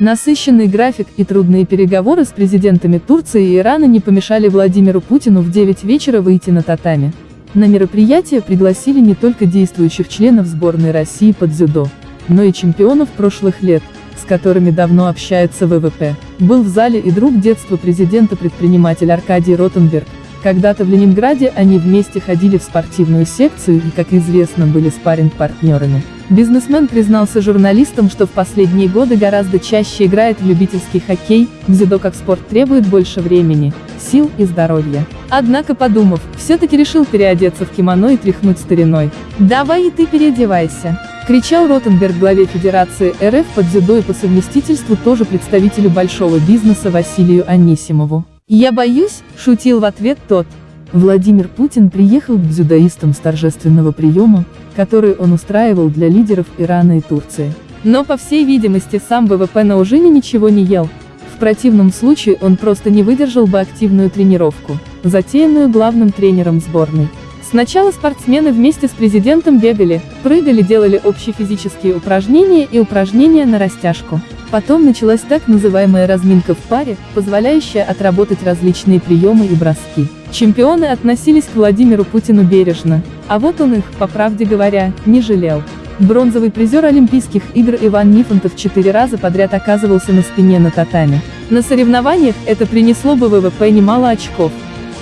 Насыщенный график и трудные переговоры с президентами Турции и Ирана не помешали Владимиру Путину в 9 вечера выйти на татами. На мероприятие пригласили не только действующих членов сборной России под дзюдо, но и чемпионов прошлых лет, с которыми давно общается ВВП. Был в зале и друг детства президента-предприниматель Аркадий Ротенберг. Когда-то в Ленинграде они вместе ходили в спортивную секцию и, как известно, были спарринг-партнерами. Бизнесмен признался журналистам, что в последние годы гораздо чаще играет в любительский хоккей, дзюдо как спорт требует больше времени, сил и здоровья. Однако подумав, все-таки решил переодеться в кимоно и тряхнуть стариной. «Давай и ты переодевайся!» кричал Ротенберг главе Федерации РФ по дзюдо и по совместительству тоже представителю большого бизнеса Василию Анисимову. «Я боюсь», — шутил в ответ тот. Владимир Путин приехал к дзюдоистам с торжественного приема, который он устраивал для лидеров Ирана и Турции. Но по всей видимости сам ВВП на ужине ничего не ел. В противном случае он просто не выдержал бы активную тренировку, затеянную главным тренером сборной. Сначала спортсмены вместе с президентом бегали, прыгали, делали общие физические упражнения и упражнения на растяжку. Потом началась так называемая разминка в паре, позволяющая отработать различные приемы и броски. Чемпионы относились к Владимиру Путину бережно, а вот он их, по правде говоря, не жалел. Бронзовый призер Олимпийских игр Иван Нифонтов четыре раза подряд оказывался на спине на татами. На соревнованиях это принесло бы ВВП немало очков.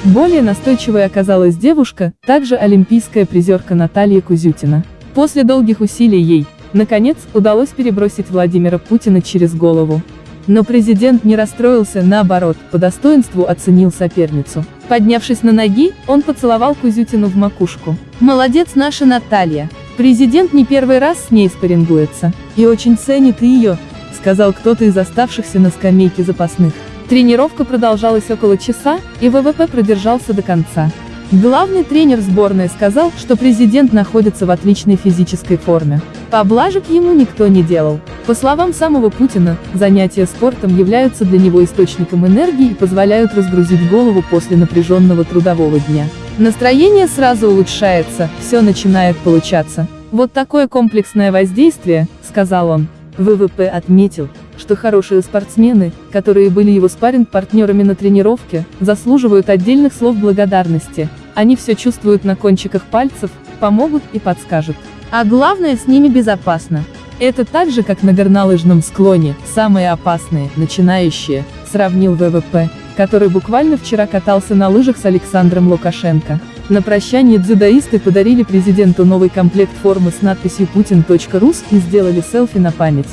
Более настойчивой оказалась девушка, также олимпийская призерка Наталья Кузютина. После долгих усилий ей, наконец, удалось перебросить Владимира Путина через голову. Но президент не расстроился, наоборот, по достоинству оценил соперницу. Поднявшись на ноги, он поцеловал Кузютину в макушку. «Молодец наша Наталья. Президент не первый раз с ней спаррингуется. И очень ценит ее», сказал кто-то из оставшихся на скамейке запасных. Тренировка продолжалась около часа, и ВВП продержался до конца. Главный тренер сборной сказал, что президент находится в отличной физической форме. Поблажек ему никто не делал. По словам самого Путина, занятия спортом являются для него источником энергии и позволяют разгрузить голову после напряженного трудового дня. Настроение сразу улучшается, все начинает получаться. Вот такое комплексное воздействие, сказал он. ВВП отметил, что хорошие спортсмены, которые были его спарринг-партнерами на тренировке, заслуживают отдельных слов благодарности. Они все чувствуют на кончиках пальцев, помогут и подскажут. А главное с ними безопасно. Это так же, как на горнолыжном склоне, самые опасные, начинающие, сравнил ВВП, который буквально вчера катался на лыжах с Александром Лукашенко. На прощание дзюдоисты подарили президенту новый комплект формы с надписью «Путин.рус» и сделали селфи на память.